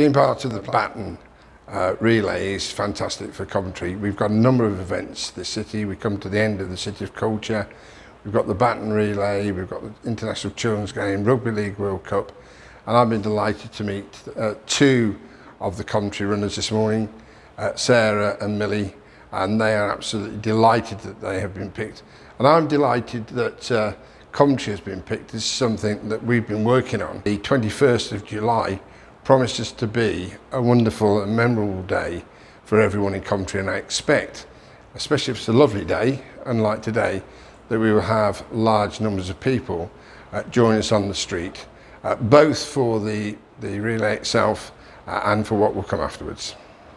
Being part of the Baton uh, relay is fantastic for Coventry. We've got a number of events this city. We come to the end of the City of Culture. We've got the Baton relay, we've got the International Children's Game, Rugby League World Cup, and I've been delighted to meet uh, two of the Coventry runners this morning, uh, Sarah and Millie, and they are absolutely delighted that they have been picked. And I'm delighted that uh, Coventry has been picked. This is something that we've been working on. The 21st of July promises to be a wonderful and memorable day for everyone in Coventry and I expect, especially if it's a lovely day, unlike today, that we will have large numbers of people uh, join us on the street, uh, both for the, the relay itself uh, and for what will come afterwards.